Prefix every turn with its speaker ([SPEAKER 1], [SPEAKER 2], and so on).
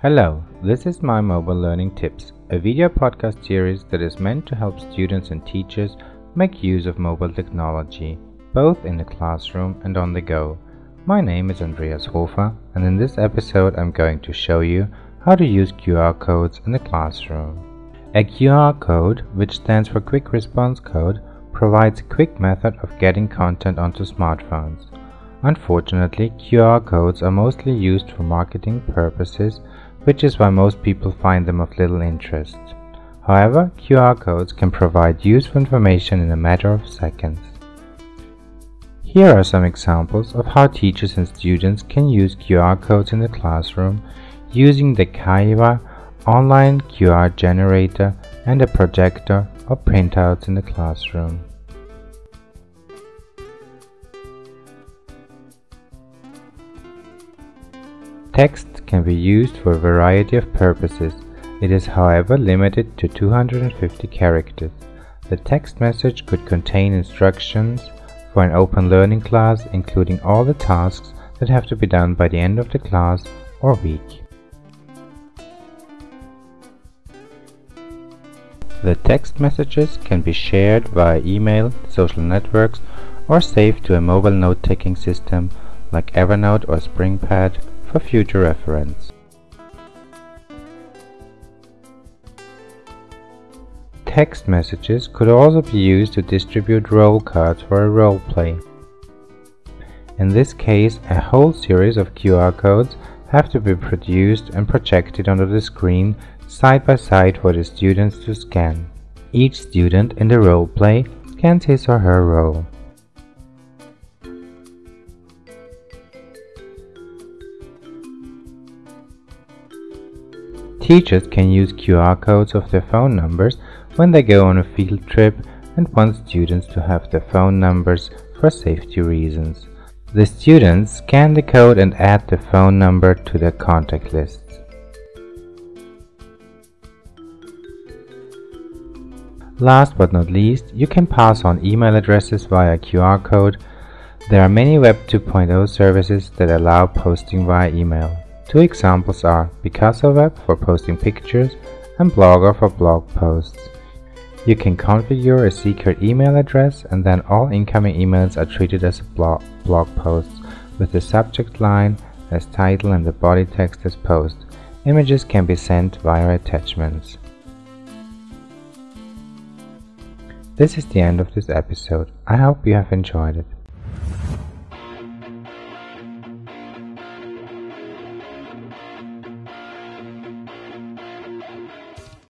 [SPEAKER 1] Hello, this is My Mobile Learning Tips, a video podcast series that is meant to help students and teachers make use of mobile technology, both in the classroom and on the go. My name is Andreas Hofer, and in this episode I'm going to show you how to use QR codes in the classroom. A QR code, which stands for Quick Response Code, provides a quick method of getting content onto smartphones. Unfortunately, QR codes are mostly used for marketing purposes, which is why most people find them of little interest. However, QR codes can provide useful information in a matter of seconds. Here are some examples of how teachers and students can use QR codes in the classroom using the Kaywa online QR generator and a projector or printouts in the classroom. Text can be used for a variety of purposes. It is however limited to 250 characters. The text message could contain instructions for an open learning class including all the tasks that have to be done by the end of the class or week. The text messages can be shared via email, social networks or saved to a mobile note-taking system like Evernote or SpringPad for future reference. Text messages could also be used to distribute role cards for a role play. In this case, a whole series of QR codes have to be produced and projected onto the screen side by side for the students to scan. Each student in the role play scans his or her role. Teachers can use QR codes of their phone numbers when they go on a field trip and want students to have their phone numbers for safety reasons. The students scan the code and add the phone number to their contact list. Last but not least, you can pass on email addresses via QR code. There are many Web 2.0 services that allow posting via email. Two examples are Picasa Web for posting pictures and Blogger for blog posts. You can configure a secret email address and then all incoming emails are treated as blog, blog posts with the subject line as title and the body text as post. Images can be sent via attachments. This is the end of this episode. I hope you have enjoyed it.